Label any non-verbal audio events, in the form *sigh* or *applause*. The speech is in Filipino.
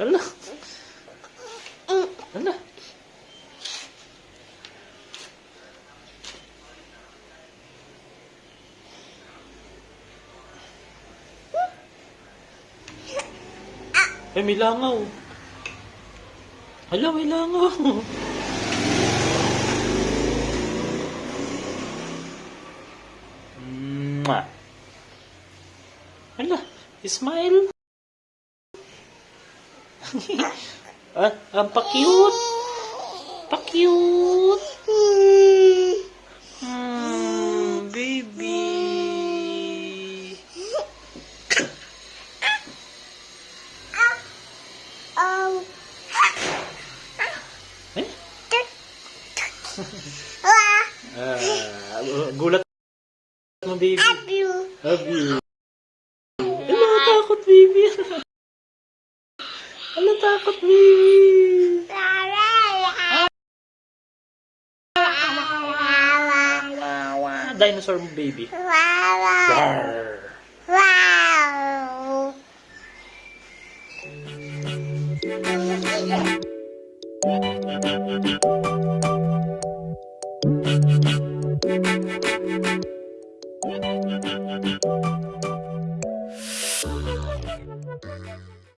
Hala. Hala. Eh, may langaw. Hala, may langaw. Hala, smile. Ah, ang pa-cute. Pa-cute. Hmm, baby. Eh? Ah, gulat mo, baby. Love you. Takot, baby. *laughs* takut bi dinosaur baby. Wow. Wow.